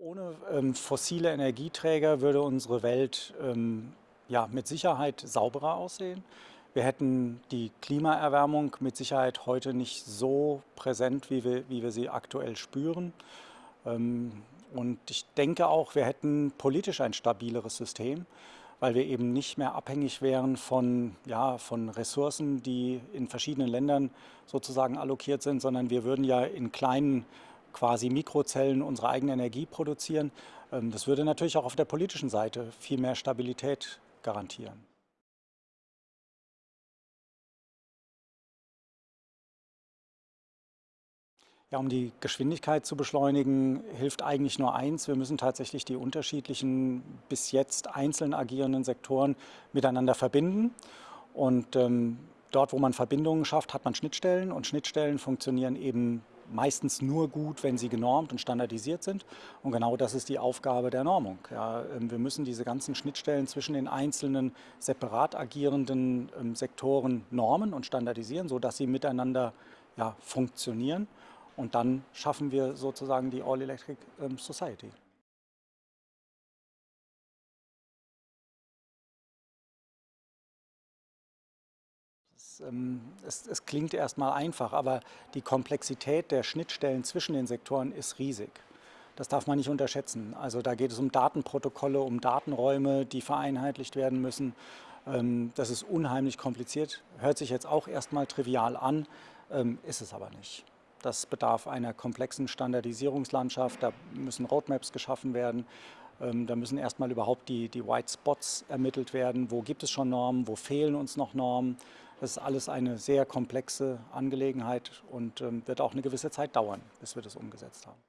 Ohne ähm, fossile Energieträger würde unsere Welt ähm, ja, mit Sicherheit sauberer aussehen. Wir hätten die Klimaerwärmung mit Sicherheit heute nicht so präsent, wie wir, wie wir sie aktuell spüren. Ähm, und ich denke auch, wir hätten politisch ein stabileres System, weil wir eben nicht mehr abhängig wären von, ja, von Ressourcen, die in verschiedenen Ländern sozusagen allokiert sind, sondern wir würden ja in kleinen quasi Mikrozellen unsere eigene Energie produzieren. Ähm, das würde natürlich auch auf der politischen Seite viel mehr Stabilität garantieren. Ja, um die Geschwindigkeit zu beschleunigen, hilft eigentlich nur eins. Wir müssen tatsächlich die unterschiedlichen, bis jetzt einzeln agierenden Sektoren miteinander verbinden. Und ähm, dort, wo man Verbindungen schafft, hat man Schnittstellen. Und Schnittstellen funktionieren eben meistens nur gut, wenn sie genormt und standardisiert sind. Und genau das ist die Aufgabe der Normung. Ja, ähm, wir müssen diese ganzen Schnittstellen zwischen den einzelnen separat agierenden ähm, Sektoren normen und standardisieren, sodass sie miteinander ja, funktionieren. Und dann schaffen wir sozusagen die All-Electric ähm, Society. Es, ähm, es, es klingt erstmal einfach, aber die Komplexität der Schnittstellen zwischen den Sektoren ist riesig. Das darf man nicht unterschätzen. Also da geht es um Datenprotokolle, um Datenräume, die vereinheitlicht werden müssen. Ähm, das ist unheimlich kompliziert. Hört sich jetzt auch erstmal trivial an, ähm, ist es aber nicht. Das bedarf einer komplexen Standardisierungslandschaft. Da müssen Roadmaps geschaffen werden. Da müssen erstmal überhaupt die, die White Spots ermittelt werden. Wo gibt es schon Normen? Wo fehlen uns noch Normen? Das ist alles eine sehr komplexe Angelegenheit und ähm, wird auch eine gewisse Zeit dauern, bis wir das umgesetzt haben.